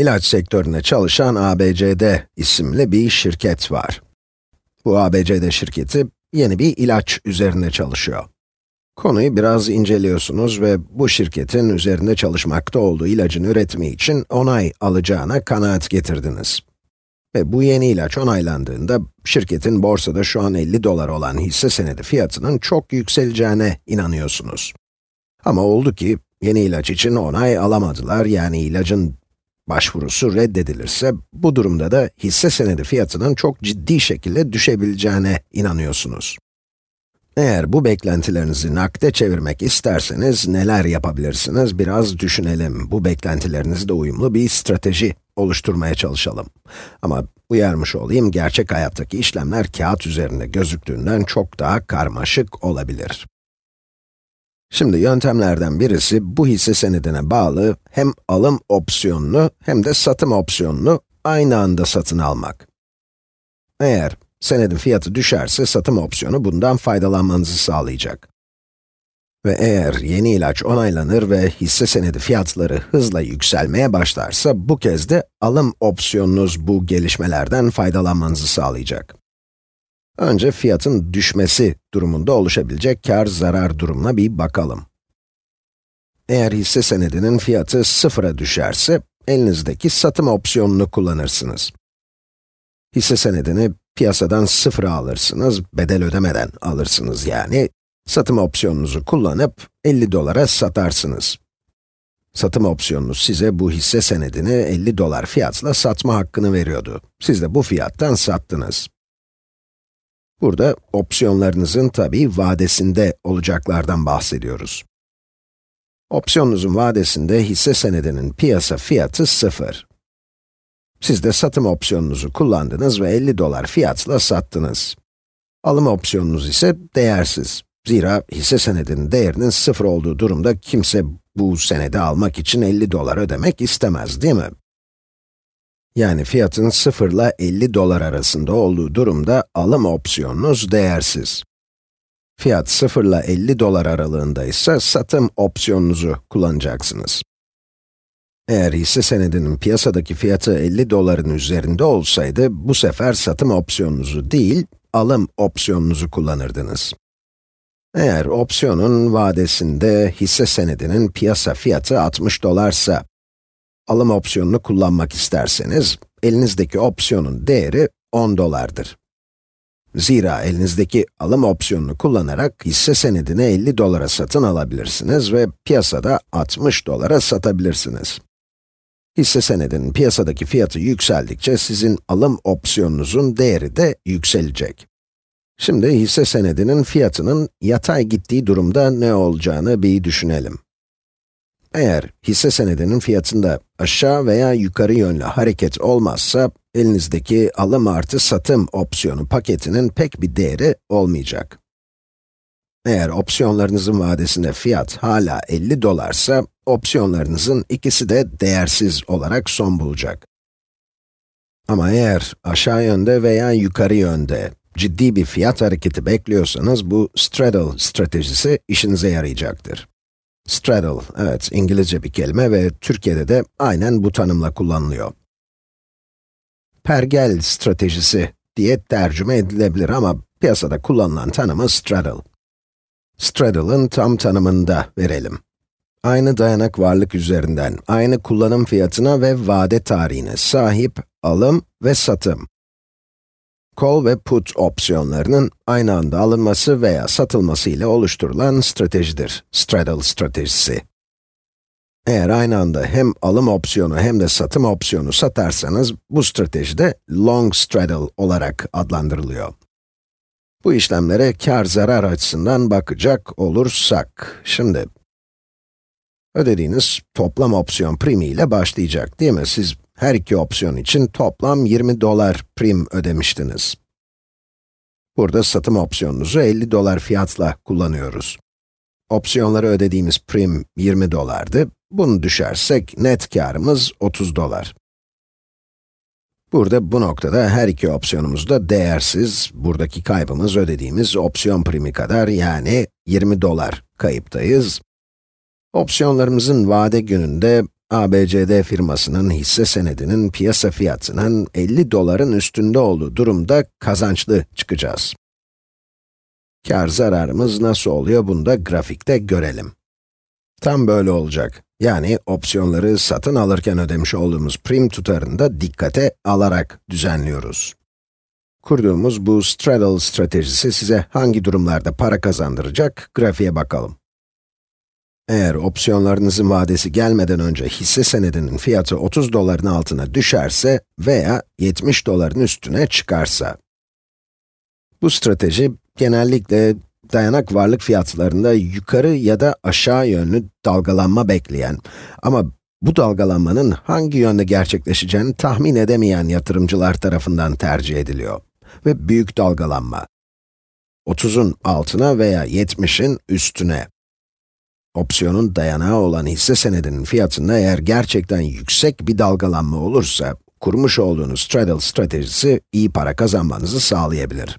İlaç sektöründe çalışan ABCD isimli bir şirket var. Bu ABCD şirketi yeni bir ilaç üzerinde çalışıyor. Konuyu biraz inceliyorsunuz ve bu şirketin üzerinde çalışmakta olduğu ilacın üretimi için onay alacağına kanaat getirdiniz. Ve bu yeni ilaç onaylandığında, şirketin borsada şu an 50 dolar olan hisse senedi fiyatının çok yükseleceğine inanıyorsunuz. Ama oldu ki, yeni ilaç için onay alamadılar, yani ilacın başvurusu reddedilirse, bu durumda da hisse senedi fiyatının çok ciddi şekilde düşebileceğine inanıyorsunuz. Eğer bu beklentilerinizi nakde çevirmek isterseniz neler yapabilirsiniz biraz düşünelim. Bu beklentilerinizle uyumlu bir strateji oluşturmaya çalışalım. Ama uyarmış olayım, gerçek hayattaki işlemler kağıt üzerinde gözüktüğünden çok daha karmaşık olabilir. Şimdi yöntemlerden birisi bu hisse senedine bağlı hem alım opsiyonunu hem de satım opsiyonunu aynı anda satın almak. Eğer senedin fiyatı düşerse satım opsiyonu bundan faydalanmanızı sağlayacak. Ve eğer yeni ilaç onaylanır ve hisse senedi fiyatları hızla yükselmeye başlarsa, bu kez de alım opsiyonunuz bu gelişmelerden faydalanmanızı sağlayacak. Önce fiyatın düşmesi durumunda oluşabilecek kar-zarar durumuna bir bakalım. Eğer hisse senedinin fiyatı sıfıra düşerse, elinizdeki satım opsiyonunu kullanırsınız. Hisse senedini piyasadan sıfıra alırsınız, bedel ödemeden alırsınız yani. Satım opsiyonunuzu kullanıp 50 dolara satarsınız. Satım opsiyonunuz size bu hisse senedini 50 dolar fiyatla satma hakkını veriyordu. Siz de bu fiyattan sattınız. Burada opsiyonlarınızın tabi vadesinde olacaklardan bahsediyoruz. Opsiyonunuzun vadesinde hisse senedinin piyasa fiyatı sıfır. Siz de satım opsiyonunuzu kullandınız ve 50 dolar fiyatla sattınız. Alım opsiyonunuz ise değersiz. Zira hisse senedinin değerinin sıfır olduğu durumda kimse bu senedi almak için 50 dolar ödemek istemez, değil mi? Yani fiyatın 0 ile 50 dolar arasında olduğu durumda alım opsiyonunuz değersiz. Fiyat 0 ile 50 dolar aralığında ise satım opsiyonunuzu kullanacaksınız. Eğer hisse senedinin piyasadaki fiyatı 50 doların üzerinde olsaydı, bu sefer satım opsiyonunuzu değil, alım opsiyonunuzu kullanırdınız. Eğer opsiyonun vadesinde hisse senedinin piyasa fiyatı 60 dolarsa, alım opsiyonunu kullanmak isterseniz, elinizdeki opsiyonun değeri 10 dolardır. Zira elinizdeki alım opsiyonunu kullanarak hisse senedini 50 dolara satın alabilirsiniz ve piyasada 60 dolara satabilirsiniz. Hisse senedinin piyasadaki fiyatı yükseldikçe sizin alım opsiyonunuzun değeri de yükselecek. Şimdi hisse senedinin fiyatının yatay gittiği durumda ne olacağını bir düşünelim. Eğer hisse senedinin fiyatında aşağı veya yukarı yönlü hareket olmazsa, elinizdeki alım artı satım opsiyonu paketinin pek bir değeri olmayacak. Eğer opsiyonlarınızın vadesinde fiyat hala 50 dolarsa, opsiyonlarınızın ikisi de değersiz olarak son bulacak. Ama eğer aşağı yönde veya yukarı yönde ciddi bir fiyat hareketi bekliyorsanız, bu straddle stratejisi işinize yarayacaktır. Straddle, evet İngilizce bir kelime ve Türkiye'de de aynen bu tanımla kullanılıyor. Pergel stratejisi diye tercüme edilebilir ama piyasada kullanılan tanımı straddle. Straddle'ın tam tanımını da verelim. Aynı dayanak varlık üzerinden, aynı kullanım fiyatına ve vade tarihine sahip alım ve satım. Call ve put opsiyonlarının aynı anda alınması veya satılması ile oluşturulan stratejidir, straddle stratejisi. Eğer aynı anda hem alım opsiyonu hem de satım opsiyonu satarsanız, bu strateji de long straddle olarak adlandırılıyor. Bu işlemlere kar-zarar açısından bakacak olursak, şimdi ödediğiniz toplam opsiyon primi ile başlayacak değil mi? Siz her iki opsiyon için toplam 20 dolar prim ödemiştiniz. Burada satım opsiyonunuzu 50 dolar fiyatla kullanıyoruz. Opsiyonları ödediğimiz prim 20 dolardı. Bunu düşersek net karımız 30 dolar. Burada bu noktada her iki opsiyonumuz da değersiz. Buradaki kaybımız ödediğimiz opsiyon primi kadar yani 20 dolar kayıptayız. Opsiyonlarımızın vade gününde ABCD firmasının hisse senedinin piyasa fiyatının 50 doların üstünde olduğu durumda kazançlı çıkacağız. Kar zararımız nasıl oluyor bunu da grafikte görelim. Tam böyle olacak. Yani opsiyonları satın alırken ödemiş olduğumuz prim tutarını da dikkate alarak düzenliyoruz. Kurduğumuz bu straddle stratejisi size hangi durumlarda para kazandıracak, grafiğe bakalım. Eğer opsiyonlarınızın vadesi gelmeden önce hisse senedinin fiyatı 30 doların altına düşerse veya 70 doların üstüne çıkarsa. Bu strateji genellikle dayanak varlık fiyatlarında yukarı ya da aşağı yönlü dalgalanma bekleyen ama bu dalgalanmanın hangi yönde gerçekleşeceğini tahmin edemeyen yatırımcılar tarafından tercih ediliyor. Ve büyük dalgalanma. 30'un altına veya 70'in üstüne. Opsiyonun dayanağı olan hisse senedinin fiyatında eğer gerçekten yüksek bir dalgalanma olursa, kurmuş olduğunuz straddle stratejisi iyi para kazanmanızı sağlayabilir.